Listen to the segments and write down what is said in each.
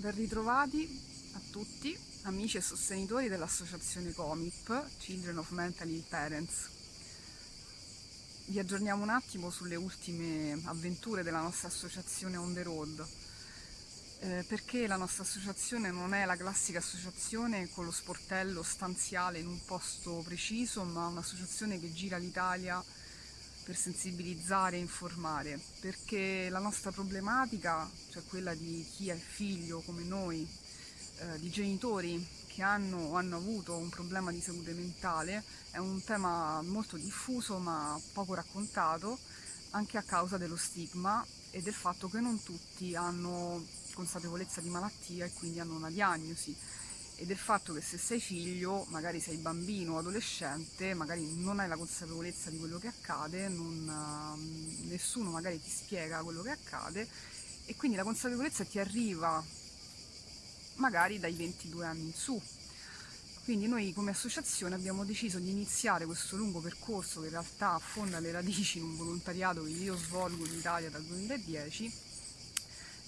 Ben ritrovati a tutti, amici e sostenitori dell'associazione COMIP, Children of Mentally Ill Parents. Vi aggiorniamo un attimo sulle ultime avventure della nostra associazione On The Road. Eh, perché la nostra associazione non è la classica associazione con lo sportello stanziale in un posto preciso, ma un'associazione che gira l'Italia per sensibilizzare e informare, perché la nostra problematica, cioè quella di chi è figlio come noi, eh, di genitori che hanno o hanno avuto un problema di salute mentale, è un tema molto diffuso ma poco raccontato, anche a causa dello stigma e del fatto che non tutti hanno consapevolezza di malattia e quindi hanno una diagnosi e del fatto che se sei figlio, magari sei bambino o adolescente, magari non hai la consapevolezza di quello che accade, non, uh, nessuno magari ti spiega quello che accade e quindi la consapevolezza ti arriva magari dai 22 anni in su. Quindi noi come associazione abbiamo deciso di iniziare questo lungo percorso che in realtà affonda le radici in un volontariato che io svolgo in Italia dal 2010,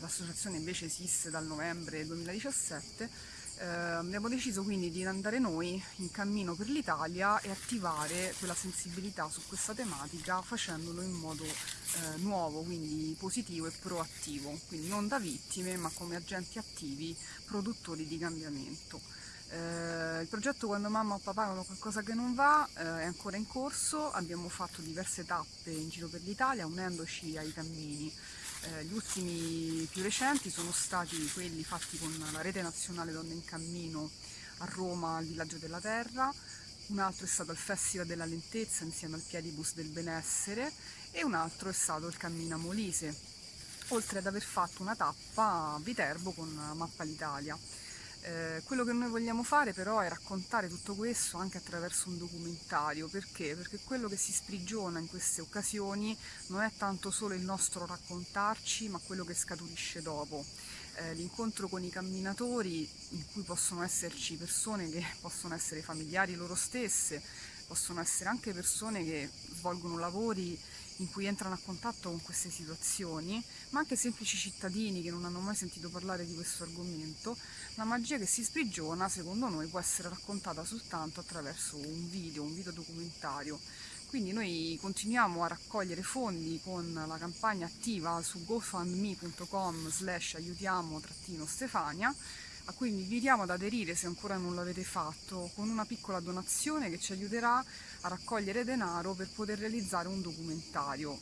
l'associazione invece esiste dal novembre 2017 eh, abbiamo deciso quindi di andare noi in cammino per l'Italia e attivare quella sensibilità su questa tematica facendolo in modo eh, nuovo, quindi positivo e proattivo, quindi non da vittime ma come agenti attivi, produttori di cambiamento. Eh, il progetto Quando mamma o papà hanno qualcosa che non va eh, è ancora in corso, abbiamo fatto diverse tappe in giro per l'Italia unendoci ai cammini. Eh, gli ultimi più recenti sono stati quelli fatti con la Rete Nazionale Donne in Cammino a Roma al Villaggio della Terra, un altro è stato il Festival della Lentezza insieme al Piedibus del Benessere e un altro è stato il Cammina Molise, oltre ad aver fatto una tappa a Viterbo con Mappa l'Italia. Eh, quello che noi vogliamo fare però è raccontare tutto questo anche attraverso un documentario, perché? Perché quello che si sprigiona in queste occasioni non è tanto solo il nostro raccontarci, ma quello che scaturisce dopo. Eh, l'incontro con i camminatori, in cui possono esserci persone che possono essere familiari loro stesse, possono essere anche persone che svolgono lavori in cui entrano a contatto con queste situazioni, ma anche semplici cittadini che non hanno mai sentito parlare di questo argomento, la magia che si sprigiona, secondo noi, può essere raccontata soltanto attraverso un video, un video documentario. Quindi noi continuiamo a raccogliere fondi con la campagna attiva su gofundme.com slash aiutiamo-stefania cui vi invitiamo ad aderire se ancora non l'avete fatto con una piccola donazione che ci aiuterà a raccogliere denaro per poter realizzare un documentario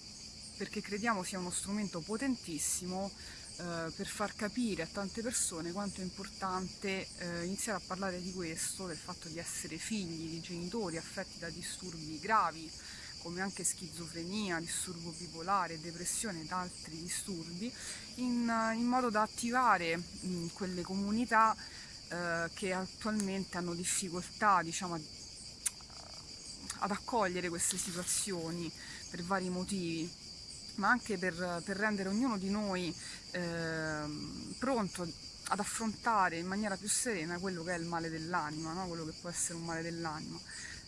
perché crediamo sia uno strumento potentissimo eh, per far capire a tante persone quanto è importante eh, iniziare a parlare di questo, del fatto di essere figli di genitori affetti da disturbi gravi come anche schizofrenia, disturbo bipolare, depressione ed altri disturbi, in, in modo da attivare mh, quelle comunità eh, che attualmente hanno difficoltà diciamo, ad accogliere queste situazioni per vari motivi ma anche per, per rendere ognuno di noi eh, pronto ad affrontare in maniera più serena quello che è il male dell'anima, no? quello che può essere un male dell'anima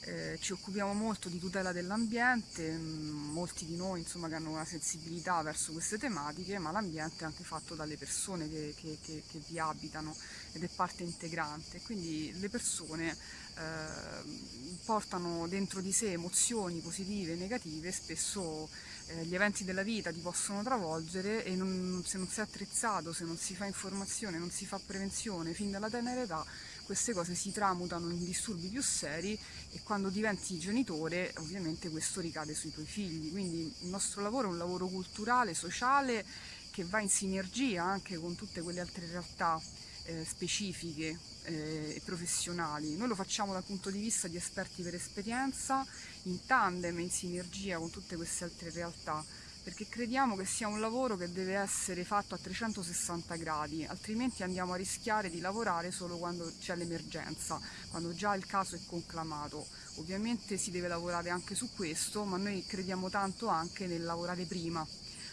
eh, ci occupiamo molto di tutela dell'ambiente, mm, molti di noi insomma, che hanno una sensibilità verso queste tematiche, ma l'ambiente è anche fatto dalle persone che, che, che, che, vi abitano ed è parte integrante, quindi le persone eh, portano dentro di sé emozioni positive e negative, spesso eh, gli eventi della vita ti possono travolgere e non, se non sei attrezzato, se non si fa informazione, non si fa prevenzione fin dalla tenera età, queste cose si tramutano in disturbi più seri e quando diventi genitore ovviamente questo ricade sui tuoi figli. Quindi il nostro lavoro è un lavoro culturale, sociale, che va in sinergia anche con tutte quelle altre realtà eh, specifiche eh, e professionali. Noi lo facciamo dal punto di vista di esperti per esperienza, in tandem, in sinergia con tutte queste altre realtà perché crediamo che sia un lavoro che deve essere fatto a 360 gradi, altrimenti andiamo a rischiare di lavorare solo quando c'è l'emergenza, quando già il caso è conclamato. Ovviamente si deve lavorare anche su questo, ma noi crediamo tanto anche nel lavorare prima,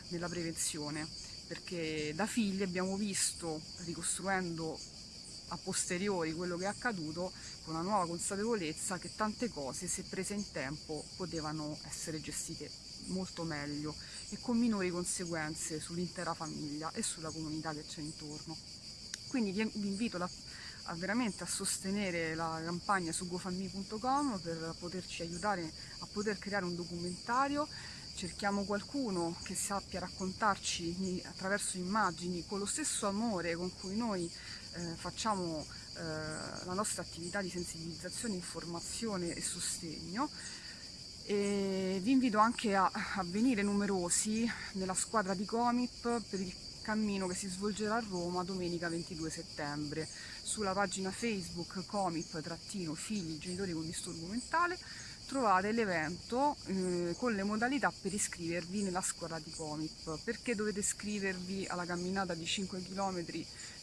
nella prevenzione, perché da figli abbiamo visto, ricostruendo a posteriori quello che è accaduto, con una nuova consapevolezza che tante cose, se prese in tempo, potevano essere gestite molto meglio e con minori conseguenze sull'intera famiglia e sulla comunità che c'è intorno. Quindi vi, vi invito a, a veramente a sostenere la campagna su gofammi.com per poterci aiutare a poter creare un documentario cerchiamo qualcuno che sappia raccontarci attraverso immagini con lo stesso amore con cui noi eh, facciamo eh, la nostra attività di sensibilizzazione, informazione e sostegno e vi invito anche a, a venire numerosi nella squadra di Comip per il cammino che si svolgerà a Roma domenica 22 settembre sulla pagina Facebook Comip-figli genitori con disturbo mentale trovate l'evento eh, con le modalità per iscrivervi nella scuola di Comip. Perché dovete iscrivervi alla camminata di 5 km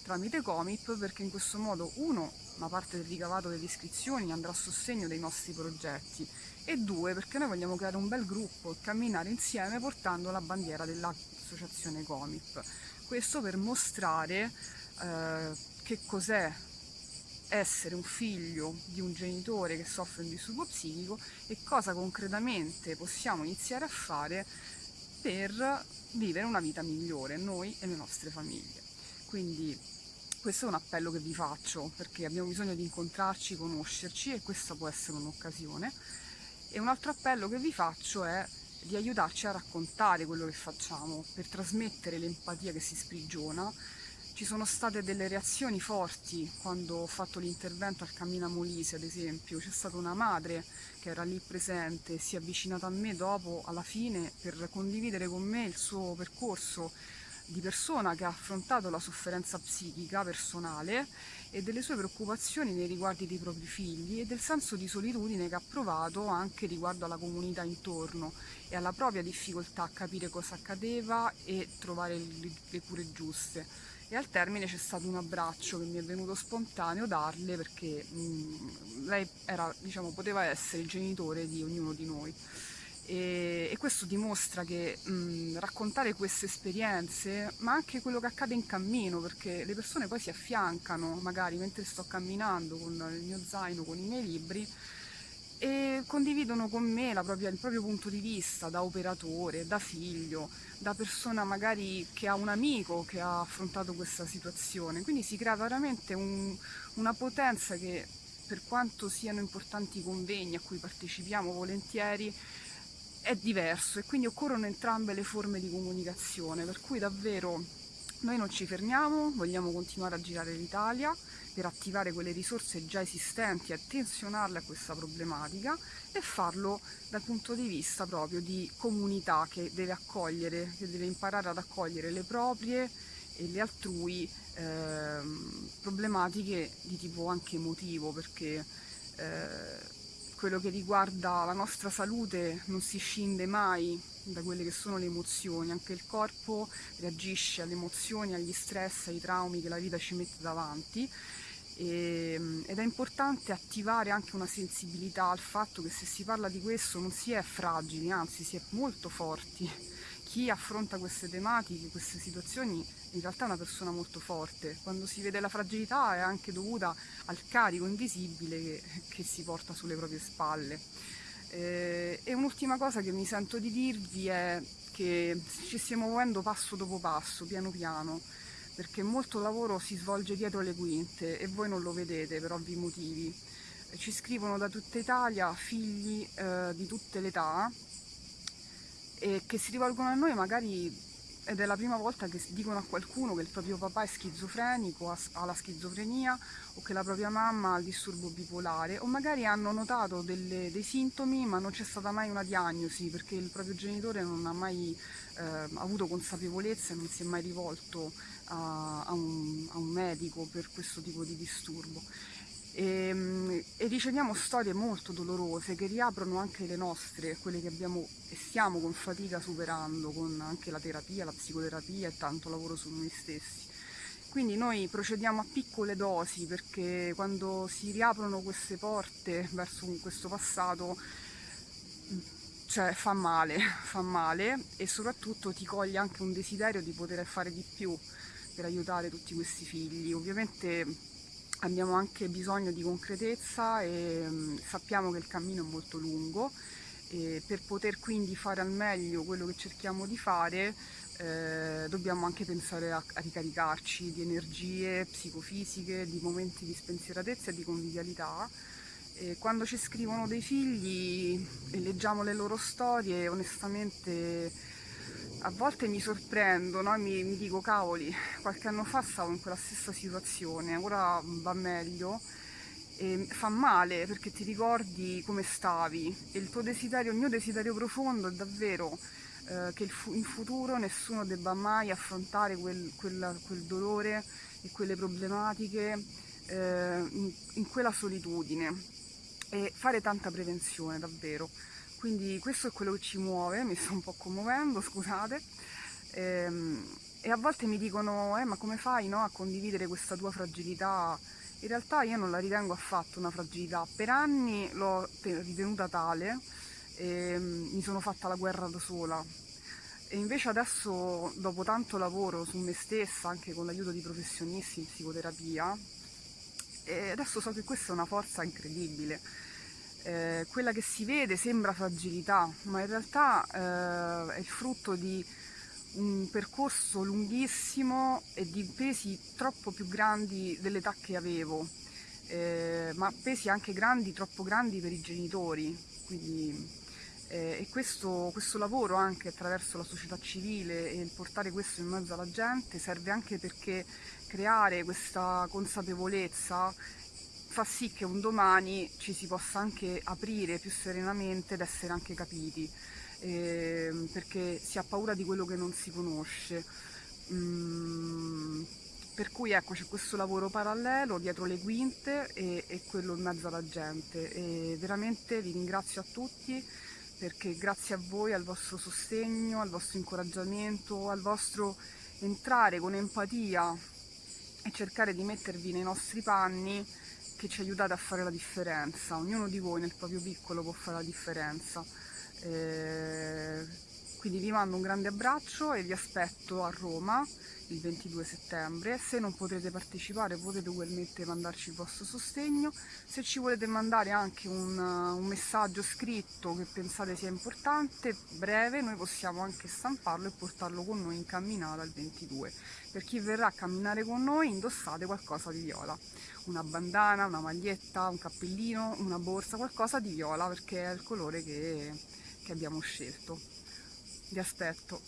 tramite Comip? Perché in questo modo, uno, una parte del ricavato delle iscrizioni andrà a sostegno dei nostri progetti e due, perché noi vogliamo creare un bel gruppo e camminare insieme portando la bandiera dell'associazione Comip. Questo per mostrare eh, che cos'è essere un figlio di un genitore che soffre un disturbo psichico e cosa concretamente possiamo iniziare a fare per vivere una vita migliore, noi e le nostre famiglie. Quindi questo è un appello che vi faccio perché abbiamo bisogno di incontrarci, conoscerci e questa può essere un'occasione. E un altro appello che vi faccio è di aiutarci a raccontare quello che facciamo per trasmettere l'empatia che si sprigiona ci sono state delle reazioni forti quando ho fatto l'intervento al Cammina Molise, ad esempio. C'è stata una madre che era lì presente, si è avvicinata a me dopo, alla fine, per condividere con me il suo percorso di persona che ha affrontato la sofferenza psichica personale e delle sue preoccupazioni nei riguardi dei propri figli e del senso di solitudine che ha provato anche riguardo alla comunità intorno e alla propria difficoltà a capire cosa accadeva e trovare le cure giuste. E al termine c'è stato un abbraccio che mi è venuto spontaneo darle perché mh, mm, lei era, diciamo, poteva essere il genitore di ognuno di noi e, e questo dimostra che mh, raccontare queste esperienze ma anche quello che accade in cammino perché le persone poi si affiancano magari mentre sto camminando con il mio zaino, con i miei libri e condividono con me propria, il proprio punto di vista da operatore, da figlio, da persona magari che ha un amico che ha affrontato questa situazione. Quindi si crea veramente un, una potenza che per quanto siano importanti i convegni a cui partecipiamo volentieri è diverso e quindi occorrono entrambe le forme di comunicazione, per cui davvero noi non ci fermiamo, vogliamo continuare a girare l'Italia per attivare quelle risorse già esistenti attenzionarle a questa problematica e farlo dal punto di vista proprio di comunità che deve accogliere, che deve imparare ad accogliere le proprie e le altrui eh, problematiche di tipo anche emotivo perché eh, quello che riguarda la nostra salute non si scinde mai da quelle che sono le emozioni, anche il corpo reagisce alle emozioni, agli stress, ai traumi che la vita ci mette davanti e, ehm, ed è importante attivare anche una sensibilità al fatto che se si parla di questo non si è fragili, anzi si è molto forti. Chi affronta queste tematiche, queste situazioni, in realtà è una persona molto forte. Quando si vede la fragilità è anche dovuta al carico invisibile che, che si porta sulle proprie spalle. Eh, e un'ultima cosa che mi sento di dirvi è che ci stiamo muovendo passo dopo passo, piano piano perché molto lavoro si svolge dietro le quinte e voi non lo vedete per ovvi motivi. Ci scrivono da tutta Italia figli eh, di tutte le età e che si rivolgono a noi magari ed è la prima volta che dicono a qualcuno che il proprio papà è schizofrenico, ha la schizofrenia o che la propria mamma ha il disturbo bipolare o magari hanno notato delle, dei sintomi ma non c'è stata mai una diagnosi perché il proprio genitore non ha mai eh, avuto consapevolezza e non si è mai rivolto a, a, un, a un medico per questo tipo di disturbo. E, ehm, e, riceviamo storie molto dolorose che riaprono anche le nostre, quelle che abbiamo e stiamo con fatica superando con anche la terapia, la psicoterapia e tanto lavoro su noi stessi. Quindi noi procediamo a piccole dosi perché quando si riaprono queste porte verso questo passato cioè fa male, fa male e soprattutto ti coglie anche un desiderio di poter fare di più per aiutare tutti questi figli. Ovviamente abbiamo anche bisogno di concretezza e mm, sappiamo che il cammino è molto lungo e per poter quindi fare al meglio quello che cerchiamo di fare eh, dobbiamo anche pensare a, a, ricaricarci di energie psicofisiche, di momenti di spensieratezza e di convivialità. E quando ci scrivono dei figli e leggiamo le loro storie, onestamente a volte mi sorprendo, no? mi, mi dico cavoli, qualche anno fa stavo in quella stessa situazione, ora va meglio e fa male perché ti ricordi come stavi e il tuo desiderio, il mio desiderio profondo è davvero eh, che in futuro nessuno debba mai affrontare quel, quel, quel dolore e quelle problematiche eh, in, in, quella solitudine e fare tanta prevenzione davvero. Quindi questo è quello che ci muove, mi sto un po' commuovendo, scusate. Ehm, e a volte mi dicono, eh, ma come fai no, a condividere questa tua fragilità? In realtà io non la ritengo affatto una fragilità, per anni l'ho ritenuta tale, e mm, mi sono fatta la guerra da sola e invece adesso dopo tanto lavoro su me stessa anche con l'aiuto di professionisti in psicoterapia e adesso so che questa è una forza incredibile eh, quella che si vede sembra fragilità ma in realtà eh, è il frutto di un percorso lunghissimo e di pesi troppo più grandi dell'età che avevo eh, ma pesi anche grandi, troppo grandi per i genitori. Quindi eh, e questo, questo, lavoro anche attraverso la società civile e il portare questo in mezzo alla gente serve anche perché creare questa consapevolezza fa sì che un domani ci si possa anche aprire più serenamente ed essere anche capiti eh, perché si ha paura di quello che non si conosce. Mm, per cui ecco c'è questo lavoro parallelo dietro le quinte e, e quello in mezzo alla gente. E veramente vi ringrazio a tutti perché grazie a voi, al vostro sostegno, al vostro incoraggiamento, al vostro entrare con empatia e cercare di mettervi nei nostri panni che ci aiutate a fare la differenza. Ognuno di voi nel proprio piccolo può fare la differenza. Eh, quindi vi mando un grande abbraccio e vi aspetto a Roma il 22 settembre. Se non potrete partecipare potete ugualmente mandarci il vostro sostegno. Se ci volete mandare anche un, un messaggio scritto che pensate sia importante, breve, noi possiamo anche stamparlo e portarlo con noi in camminata il 22. Per chi verrà a camminare con noi indossate qualcosa di viola. Una bandana, una maglietta, un cappellino, una borsa, qualcosa di viola perché è il colore che, che abbiamo scelto. Vi aspetto.